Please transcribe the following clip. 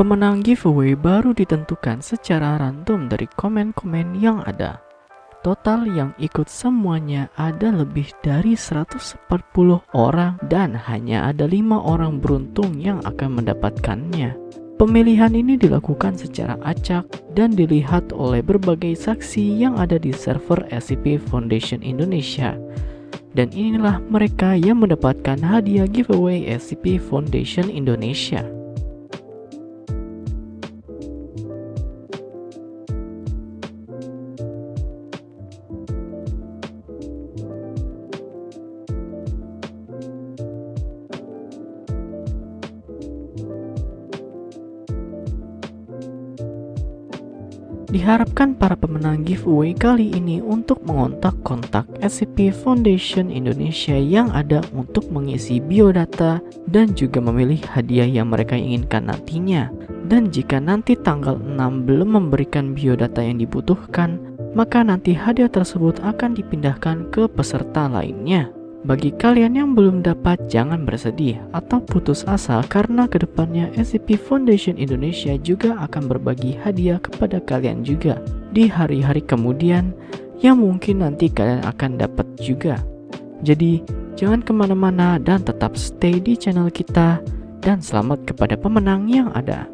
Pemenang giveaway baru ditentukan secara random dari komen-komen yang ada. Total yang ikut semuanya ada lebih dari 140 orang dan hanya ada lima orang beruntung yang akan mendapatkannya. Pemilihan ini dilakukan secara acak dan dilihat oleh berbagai saksi yang ada di server SCP Foundation Indonesia. Dan inilah mereka yang mendapatkan hadiah giveaway SCP Foundation Indonesia. Diharapkan para pemenang giveaway kali ini untuk mengontak kontak SCP Foundation Indonesia yang ada untuk mengisi biodata dan juga memilih hadiah yang mereka inginkan nantinya. Dan jika nanti tanggal 6 belum memberikan biodata yang dibutuhkan, maka nanti hadiah tersebut akan dipindahkan ke peserta lainnya. Bagi kalian yang belum dapat, jangan bersedih atau putus asa karena ke depannya SCP Foundation Indonesia juga akan berbagi hadiah kepada kalian juga di hari-hari kemudian yang mungkin nanti kalian akan dapat juga. Jadi, jangan ke mana-mana dan tetap stay di channel kita dan selamat kepada pemenang yang ada.